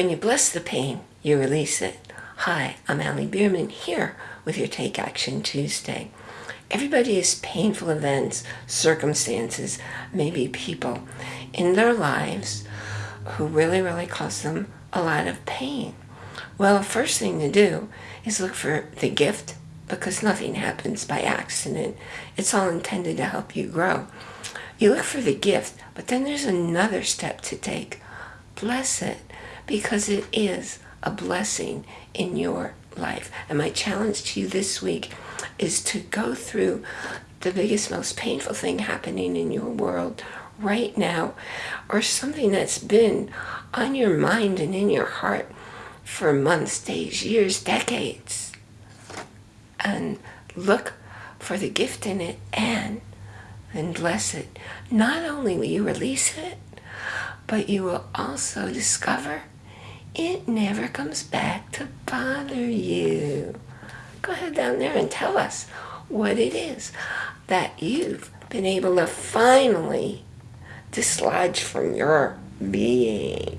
When you bless the pain, you release it. Hi, I'm Allie Bierman here with your Take Action Tuesday. Everybody has painful events, circumstances, maybe people in their lives who really, really cause them a lot of pain. Well, first thing to do is look for the gift because nothing happens by accident. It's all intended to help you grow. You look for the gift, but then there's another step to take. Bless it because it is a blessing in your life. And my challenge to you this week is to go through the biggest, most painful thing happening in your world right now, or something that's been on your mind and in your heart for months, days, years, decades. And look for the gift in it and then bless it. Not only will you release it, but you will also discover it never comes back to bother you. Go ahead down there and tell us what it is that you've been able to finally dislodge from your being.